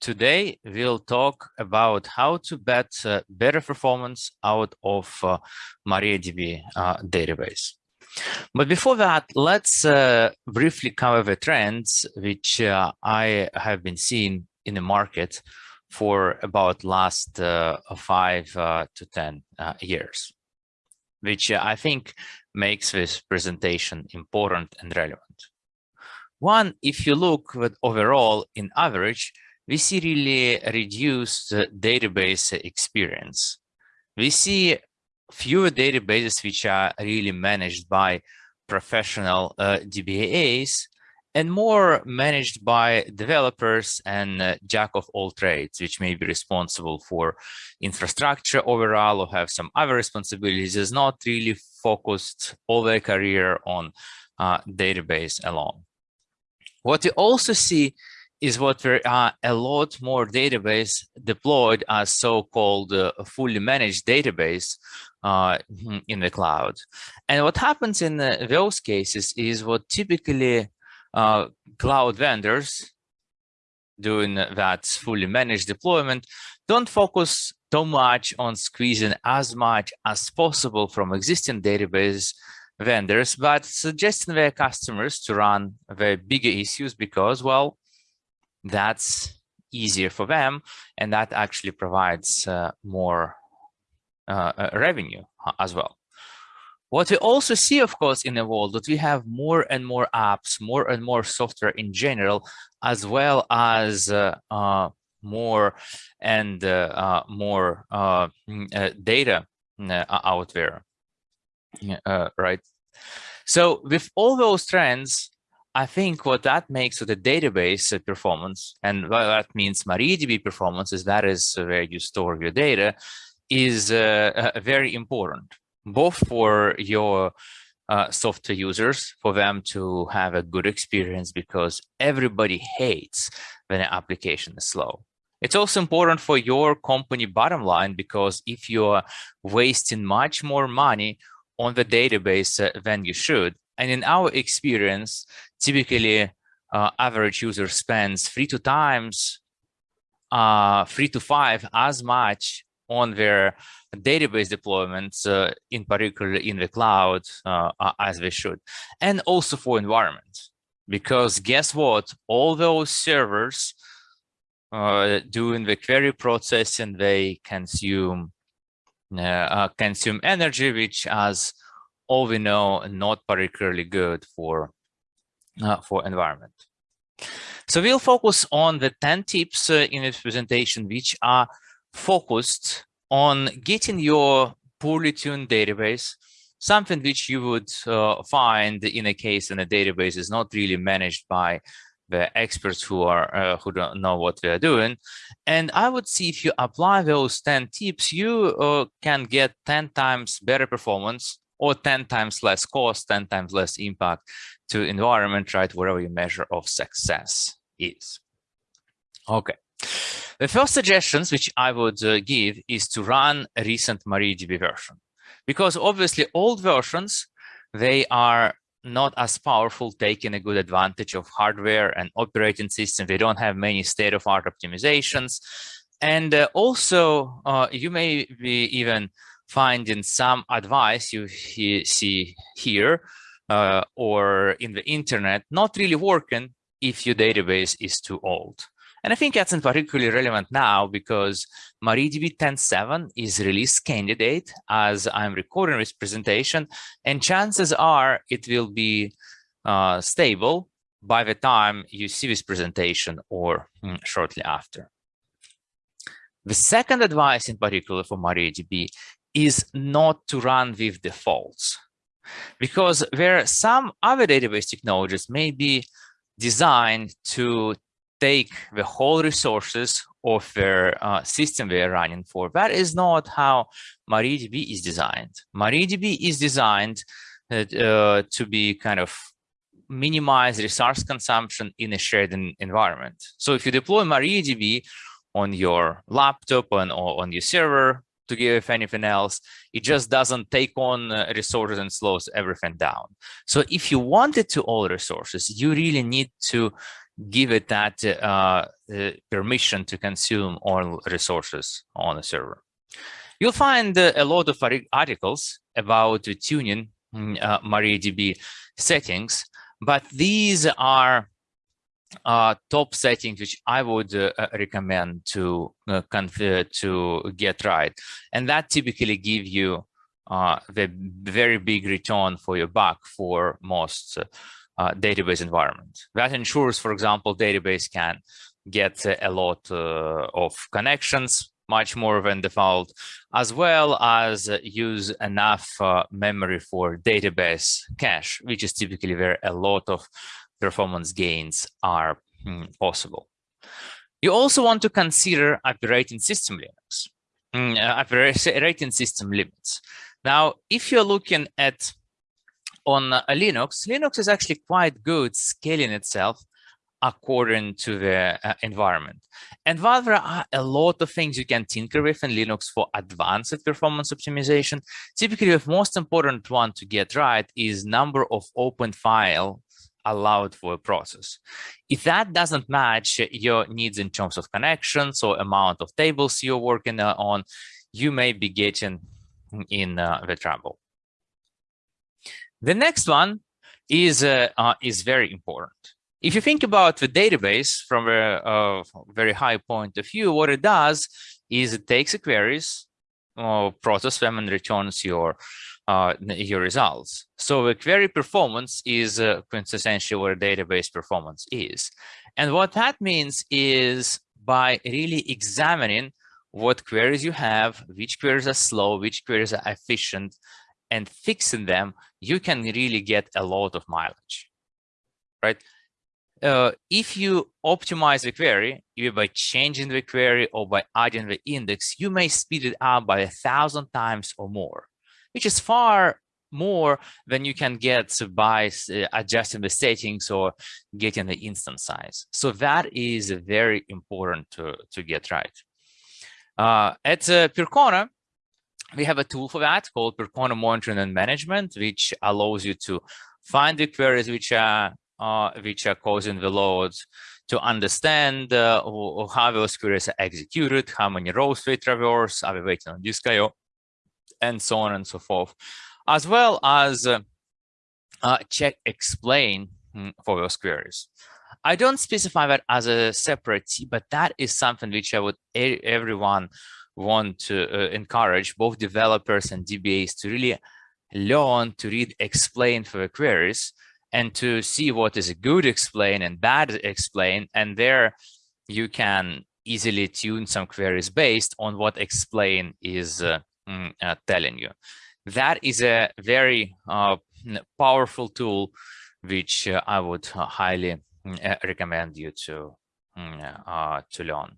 Today, we'll talk about how to get uh, better performance out of uh, MariaDB uh, database. But before that, let's uh, briefly cover the trends which uh, I have been seeing in the market for about last uh, five to 10 years, which I think makes this presentation important and relevant. One, if you look at overall in average, we see really reduced database experience. We see fewer databases which are really managed by professional uh, DBAs and more managed by developers and uh, jack of all trades, which may be responsible for infrastructure overall or have some other responsibilities, is not really focused all their career on uh, database alone. What we also see is what there are a lot more database deployed as so-called uh, fully managed database uh, in the cloud. And what happens in uh, those cases is what typically uh, cloud vendors doing that fully managed deployment don't focus too much on squeezing as much as possible from existing database vendors, but suggesting their customers to run their bigger issues because, well, that's easier for them and that actually provides uh, more uh, uh, revenue as well. What we also see, of course, in the world that we have more and more apps, more and more software in general, as well as uh, uh, more and uh, more mm, data out there, right? So with all those trends, I think what that makes the database performance, and what that means MariaDB performance is that is where you store your data, is uh, uh, very important, both for your uh, software users, for them to have a good experience because everybody hates when an application is slow. It's also important for your company bottom line because if you're wasting much more money on the database uh, than you should, and in our experience, typically uh, average user spends three to times, uh, three to five as much on their database deployments, uh, in particular in the cloud, uh, as they should, and also for environment. Because guess what? All those servers uh, doing the query processing, they consume uh, uh, consume energy, which as all we know, not particularly good for, uh, for environment. So we'll focus on the 10 tips uh, in this presentation, which are focused on getting your poorly tuned database, something which you would uh, find in a case when a database is not really managed by the experts who are uh, who don't know what they are doing and i would see if you apply those 10 tips you uh, can get 10 times better performance or 10 times less cost, 10 times less impact to environment, right? Whatever your measure of success is. Okay. The first suggestions which I would uh, give is to run a recent MariaDB version. Because obviously old versions, they are not as powerful, taking a good advantage of hardware and operating system. They don't have many state-of-art optimizations. And uh, also, uh, you may be even finding some advice you he, see here uh, or in the internet not really working if your database is too old. And I think that's particularly relevant now because MariaDB 10.7 is release candidate as I'm recording this presentation, and chances are it will be uh, stable by the time you see this presentation or mm, shortly after. The second advice in particular for MariaDB is not to run with defaults because where some other database technologies may be designed to take the whole resources of their uh, system they are running for. That is not how MariaDB is designed. MariaDB is designed uh, uh, to be kind of minimize resource consumption in a shared environment. So if you deploy MariaDB on your laptop and on your server, to give anything else. It just doesn't take on uh, resources and slows everything down. So if you wanted to all resources, you really need to give it that uh, uh, permission to consume all resources on the server. You'll find uh, a lot of articles about tuning mm, uh, MariaDB settings, but these are uh, top settings which I would uh, recommend to uh, to get right, and that typically give you uh, the very big return for your buck for most uh, database environment. That ensures, for example, database can get a lot uh, of connections, much more than default, as well as use enough memory for database cache, which is typically where a lot of performance gains are mm, possible. You also want to consider operating system limits, mm, uh, operating system limits. Now, if you're looking at on uh, Linux, Linux is actually quite good scaling itself according to the uh, environment. And while there are a lot of things you can tinker with in Linux for advanced performance optimization, typically the most important one to get right is number of open file allowed for a process. If that doesn't match your needs in terms of connections or amount of tables you're working uh, on, you may be getting in uh, the trouble. The next one is uh, uh, is very important. If you think about the database from a, very high point of view, what it does is it takes the queries, process them, and returns your uh, your results. So a query performance is uh, quintessentially what a database performance is. And what that means is by really examining what queries you have, which queries are slow, which queries are efficient, and fixing them, you can really get a lot of mileage, right? Uh, if you optimize the query, either by changing the query or by adding the index, you may speed it up by a thousand times or more which is far more than you can get by uh, adjusting the settings or getting the instance size. So that is very important to, to get right. Uh, at uh, Percona, we have a tool for that called Percona Monitoring and Management, which allows you to find the queries which are uh, which are causing the loads, to understand uh, how those queries are executed, how many rows they traverse, are we waiting on disk IO, and so on and so forth, as well as uh, uh, check explain mm, for those queries. I don't specify that as a separate but that is something which I would everyone want to uh, encourage both developers and DBAs to really learn to read explain for the queries and to see what is a good explain and bad explain. And there you can easily tune some queries based on what explain is uh, Mm, uh, telling you. That is a very uh, powerful tool, which uh, I would uh, highly mm, uh, recommend you to, mm, uh, to learn.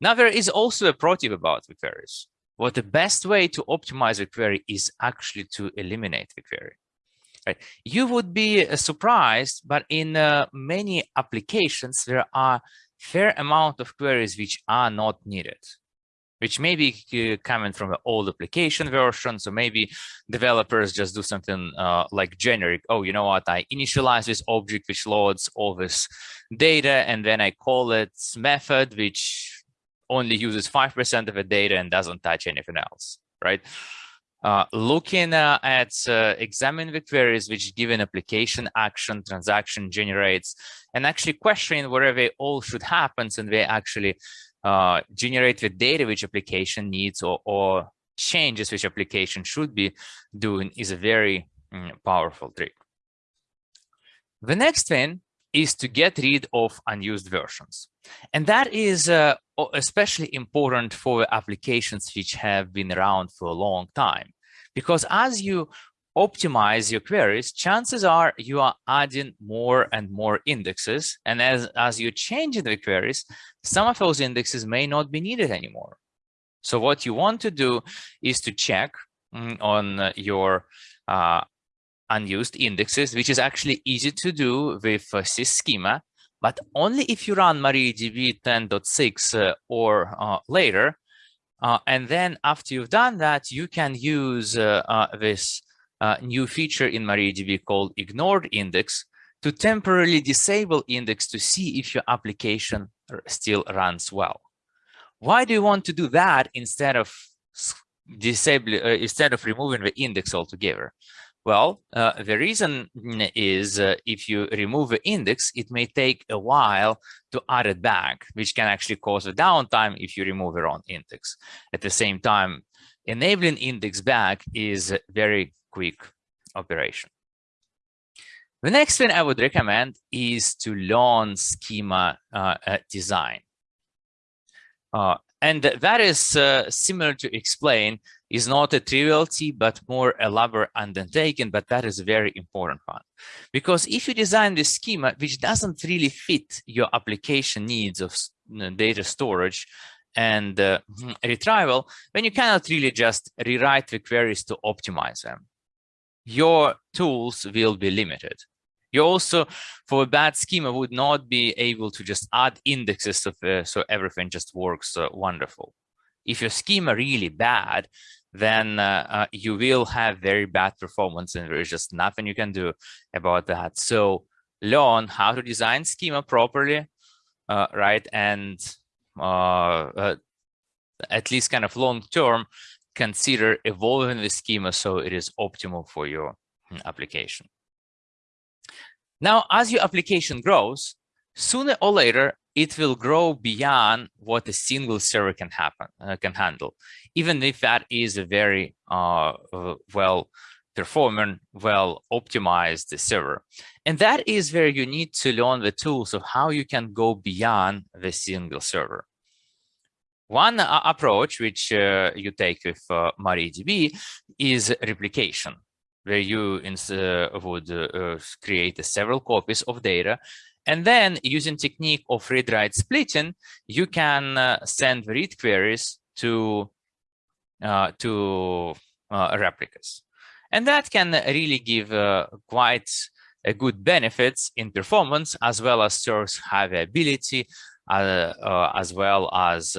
Now, there is also a pro tip about the queries. What the best way to optimize a query is actually to eliminate the query. Right. You would be surprised, but in many applications, there are fair amount of queries which are not needed which may be uh, coming from an old application version. So maybe developers just do something uh, like generic. Oh, you know what? I initialize this object which loads all this data, and then I call it method, which only uses 5% of the data and doesn't touch anything else, right? Uh, looking uh, at uh, examining the queries which given application action transaction generates and actually questioning whether they all should happen and they actually uh, generate the data which application needs or, or changes which application should be doing is a very mm, powerful trick. The next thing is to get rid of unused versions. And that is uh, especially important for applications which have been around for a long time. Because as you optimize your queries, chances are you are adding more and more indexes. And as, as you change the queries, some of those indexes may not be needed anymore. So what you want to do is to check mm, on your uh, unused indexes, which is actually easy to do with uh, SysSchema, but only if you run MariaDB 10.6 uh, or uh, later. Uh, and then after you've done that, you can use uh, uh, this uh, new feature in MariaDB called ignored index, to temporarily disable index to see if your application still runs well. Why do you want to do that instead of disable uh, instead of removing the index altogether? Well, uh, the reason is uh, if you remove the index, it may take a while to add it back, which can actually cause a downtime if you remove the wrong index. At the same time, enabling index back is very quick operation. The next thing I would recommend is to learn schema uh, uh, design. Uh, and that is uh, similar to explain is not a triviality, but more elaborate undertaking, but that is a very important one. Because if you design this schema, which doesn't really fit your application needs of data storage and uh, retrieval, then you cannot really just rewrite the queries to optimize them. Your tools will be limited. You also, for a bad schema, would not be able to just add indexes of, uh, so everything just works uh, wonderful. If your schema really bad, then uh, uh, you will have very bad performance and there is just nothing you can do about that. So learn how to design schema properly, uh, right? And uh, at least kind of long term, consider evolving the schema so it is optimal for your mm, application. Now, as your application grows, sooner or later, it will grow beyond what a single server can happen uh, can handle, even if that is a very uh, uh, well performing, well optimized server. And that is where you need to learn the tools of how you can go beyond the single server. One uh, approach which uh, you take with uh, MariaDB is replication where you would create several copies of data. And then using technique of read-write splitting, you can uh, send read queries to, uh, to uh, replicas. And that can really give quite a good benefits in performance, as well as serves high availability, as well as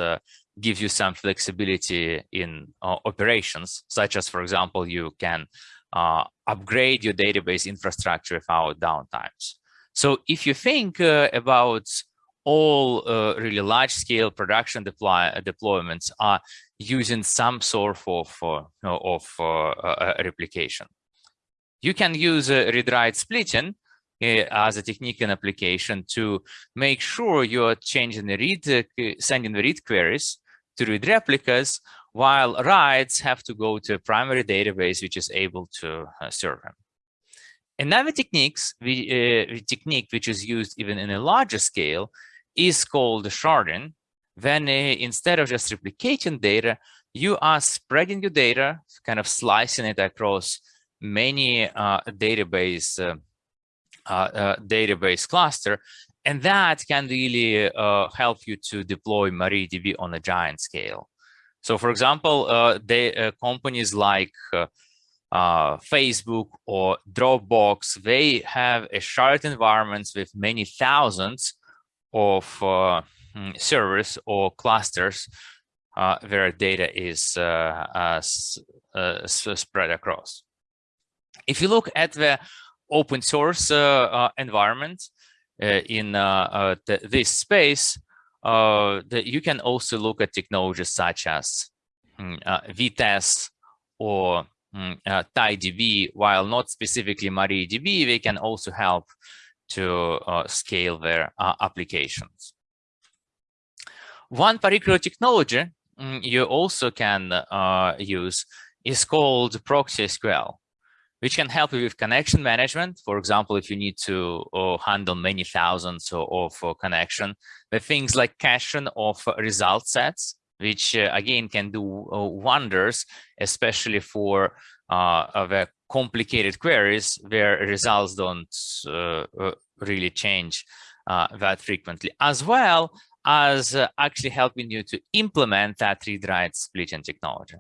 give you some flexibility in operations, such as, for example, you can uh, upgrade your database infrastructure without downtimes. So if you think uh, about all uh, really large scale production deploy deployments are using some sort of, uh, of uh, replication. You can use read-write splitting as a technique and application to make sure you're changing the read, sending the read queries to read replicas while writes have to go to a primary database which is able to uh, serve them. Another techniques, uh, technique which is used even in a larger scale is called sharding. Then uh, instead of just replicating data, you are spreading your data, kind of slicing it across many uh, database uh, uh, database cluster, and that can really help you to deploy MariaDB on a giant scale. So for example, uh, they, uh, companies like uh, uh, Facebook or Dropbox, they have a shared environments with many thousands of uh, mm, servers or clusters uh, where data is spread across. If you look at the open source environment in the, this space, uh, that you can also look at technologies such as uh, Vitess or uh, TiDB, while not specifically MariaDB, they can also help to uh, scale their uh, applications. One particular technology mm, you also can uh, use is called ProxySQL which can help you with connection management. For example, if you need to uh, handle many thousands of, of uh, connection, the things like caching of result sets, which uh, again can do uh, wonders, especially for uh, the complicated queries where results don't uh, really change that frequently, as well as actually helping you to implement that read-write splitting technology.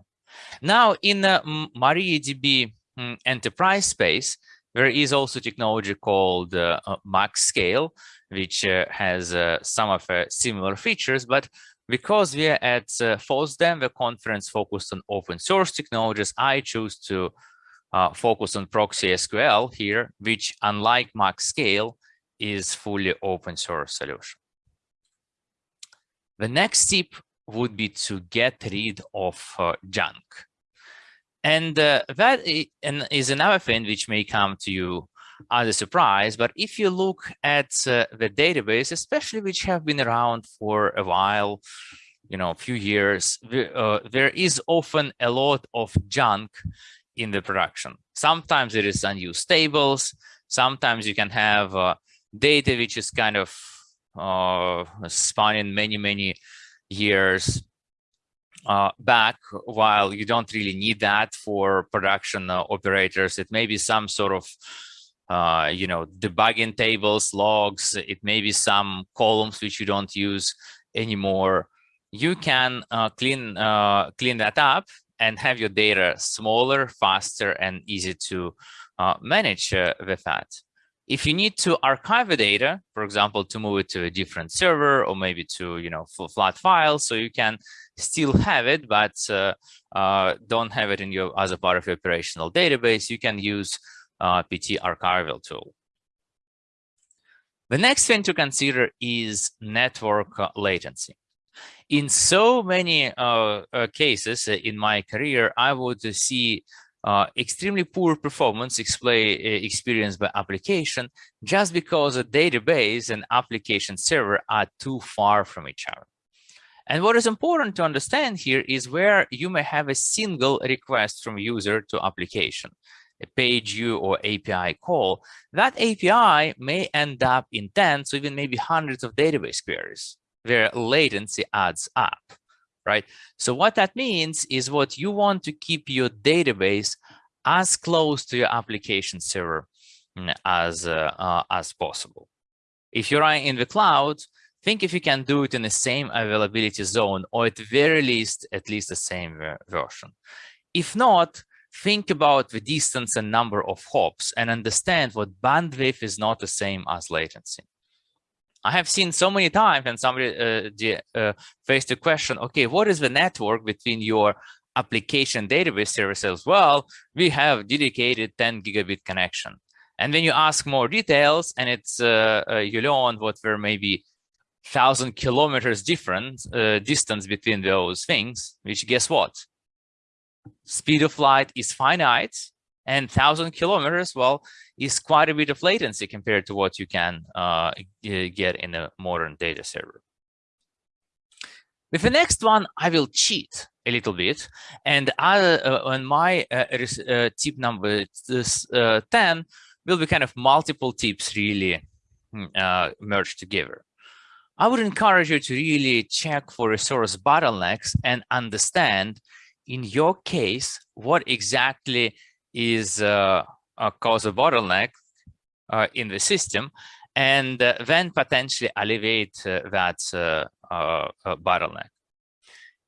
Now, in MariaDB Mm, enterprise space, there is also technology called uh, uh, MaxScale, which uh, has uh, some of uh, similar features, but because we are at uh, FOSDEM, the conference focused on open source technologies, I choose to uh, focus on ProxySQL here, which unlike MaxScale is fully open source solution. The next tip would be to get rid of junk. And uh, that is another thing which may come to you as a surprise. But if you look at uh, the database, especially which have been around for a while, you know, a few years, uh, there is often a lot of junk in the production. Sometimes it is unused tables. Sometimes you can have uh, data which is kind of uh, spanning many, many years uh, back while you don't really need that for production uh, operators. It may be some sort of, uh, you know, debugging tables, logs. It may be some columns which you don't use anymore. You can uh, clean uh, clean that up and have your data smaller, faster, and easy to uh, manage with that. If you need to archive the data, for example, to move it to a different server or maybe to, you know, flat files, so you can still have it, but uh, uh, don't have it in your as a part of your operational database, you can use uh, pt-archiver tool. The next thing to consider is network uh, latency. In so many uh, uh, cases in my career, I would see uh, extremely poor performance uh, experienced by application just because a database and application server are too far from each other. And what is important to understand here is where you may have a single request from user to application, a page view or API call. That API may end up in tens or even maybe hundreds of database queries where latency adds up right? So what that means is what you want to keep your database as close to your application server mm, as, uh, uh, as possible. If you're in the cloud, think if you can do it in the same availability zone, or at very least, at least the same version. If not, think about the distance and number of hops and understand what bandwidth is not the same as latency. I have seen so many times and somebody uh, uh, faced the question, okay, what is the network between your application database services? Well, we have dedicated 10 gigabit connection. And then you ask more details and it's uh, uh, you learn what were maybe thousand kilometers different uh, distance between those things, which guess what? Speed of light is finite and 1,000 kilometers, well, is quite a bit of latency compared to what you can uh, get in a modern data server. With the next one, I will cheat a little bit. And I, uh, on my uh, uh tip number uh, 10 will be kind of multiple tips really hmm, uh, merged together. I would encourage you to really check for resource bottlenecks and understand in your case what exactly is uh, cause a bottleneck uh, in the system and uh, then potentially alleviate that bottleneck.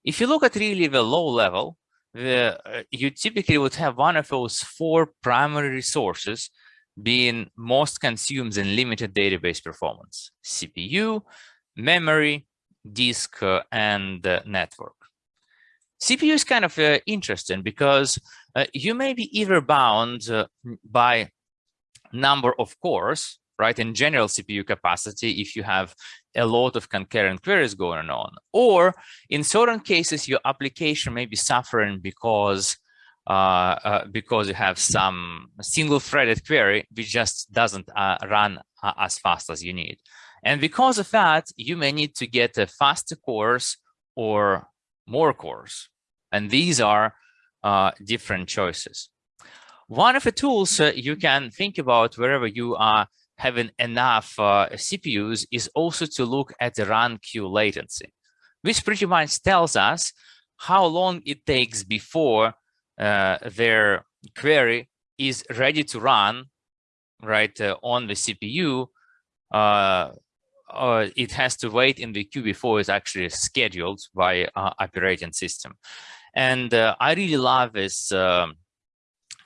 If you look at really the low level, the, you typically would have one of those four primary resources being most consumed in limited database performance, CPU, memory, disk, uh, and uh, network. CPU is kind of uh, interesting because uh, you may be either bound uh, by number of cores, right, in general CPU capacity if you have a lot of concurrent queries going on, or in certain cases, your application may be suffering because uh, uh, because you have some single threaded query which just doesn't uh, run uh, as fast as you need. And because of that, you may need to get a faster cores or more cores. And these are uh, different choices. One of the tools uh, you can think about wherever you are having enough uh, CPUs is also to look at the run queue latency, which pretty much tells us how long it takes before uh, their query is ready to run right uh, on the CPU. Uh, it has to wait in the queue before it's actually scheduled by operating system. And uh, I really love this um,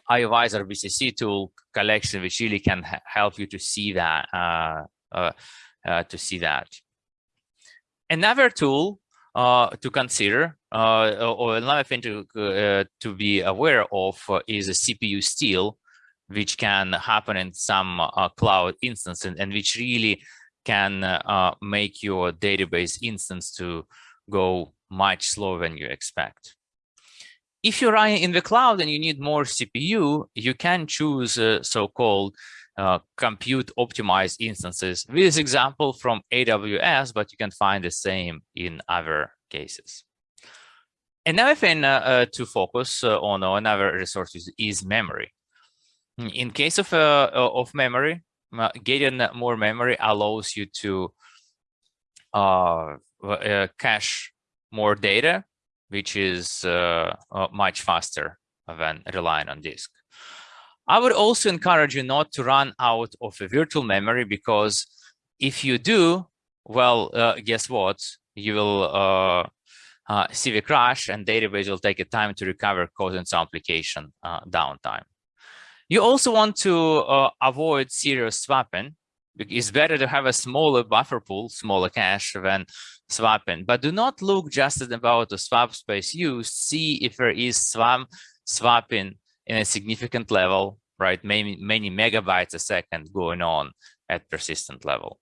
iOvisor BCC tool collection, which really can help you to see that, uh, uh, uh, to see that. Another tool uh, to consider uh, or another thing to to be aware of is a CPU steal, which can happen in some cloud instance and, and, which really can make your database instance to go much slower than you expect. If you're running in the cloud and you need more CPU, you can choose uh, so-called uh, compute optimized instances. This example from AWS, but you can find the same in other cases. Another thing uh, uh to focus uh, on another resource is memory. In case of uh, of memory, getting more memory allows you to cache more data, which is much faster than relying on disk. I would also encourage you not to run out of a virtual memory because if you do, well, uh, guess what? You will uh, uh, see the crash and database will take a time to recover causing some application uh, downtime. You also want to uh, avoid serious swapping. It's better to have a smaller buffer pool, smaller cache than swapping, but do not look just about the swap space used. See if there is swap swapping in a significant level, right? Many, many megabytes a second going on at persistent level.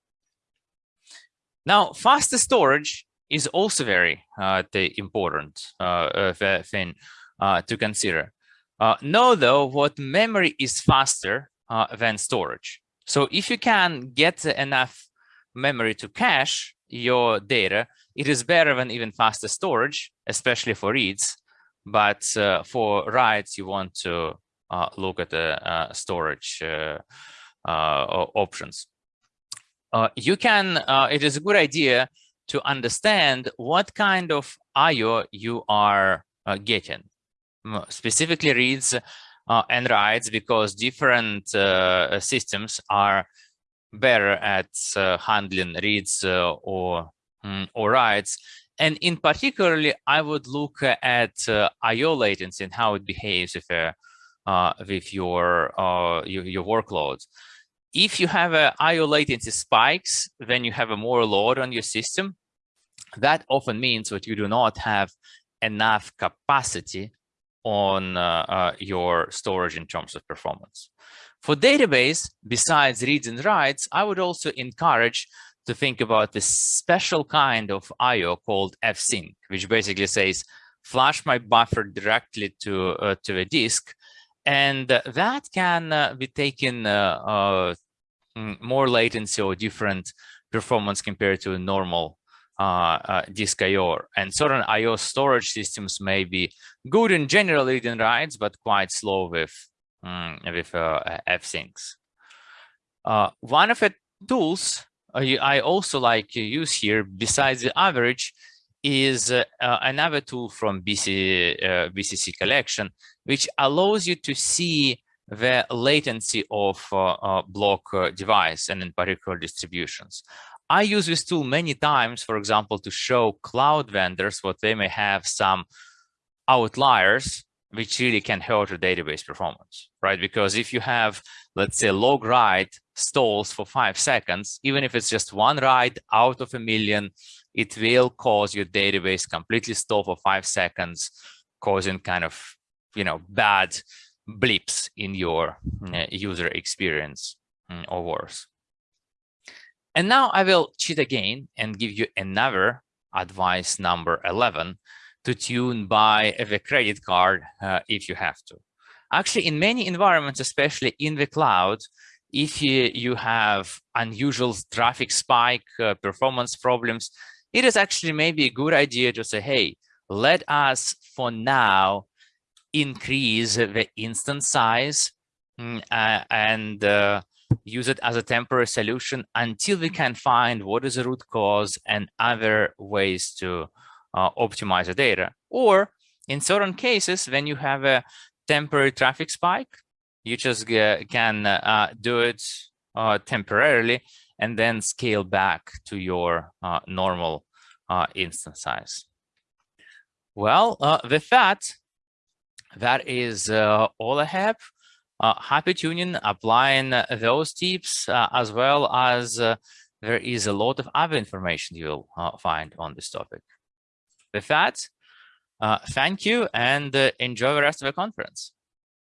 Now, faster storage is also very uh, important uh, thing uh, to consider. Uh, know though what memory is faster uh, than storage. So if you can get enough memory to cache your data, it is better than even faster storage, especially for reads. But uh, for writes, you want to uh, look at the uh, storage uh, options. you can, it is a good idea to understand what kind of IO you are getting. Specifically reads and writes because different systems are better at uh, handling reads uh, or um, or writes and in particularly, I would look at uh, I/O latency and how it behaves uh, uh, with your, uh, your, your workloads. If you have a I/O latency spikes, then you have a more load on your system. That often means that you do not have enough capacity on uh, uh, your storage in terms of performance. For database, besides reads and writes, I would also encourage to think about this special kind of IO called fsync, which basically says, flash my buffer directly to, uh, to the disk. And that can uh, be taken uh, uh more latency or different performance compared to a normal disk IO. And certain IO storage systems may be good in general read and writes, but quite slow with, um, with fsyncs. one of the tools I also like to use here, besides the average, is uh, another tool from BC, uh, BCC collection, which allows you to see the latency of uh, uh block uh, device and in particular distributions. I use this tool many times, for example, to show cloud vendors what they may have some outliers which really can hurt your database performance, right? Because if you have, let's say, log write stalls for five seconds, even if it's just one write out of a million, it will cause your database completely stall for five seconds, causing kind of, you know, bad blips in your uh, user experience mm, or worse. And now I will cheat again and give you another advice number 11, to tune by the credit card uh, if you have to. Actually, in many environments, especially in the cloud, if you, you have unusual traffic spike, uh, performance problems, it is actually maybe a good idea to say, hey, let us for now increase the instance size mm, uh, and uh, use it as a temporary solution until we can find what is the root cause and other ways to uh, optimize the data. Or in certain cases, when you have a temporary traffic spike, you just can uh, do it uh, temporarily and then scale back to your uh, normal uh, instance size. Well, uh, with that, that is all I have. Happy tuning, applying those tips as well as there is a lot of other information you'll find on this topic. With that, uh, thank you and uh, enjoy the rest of the conference.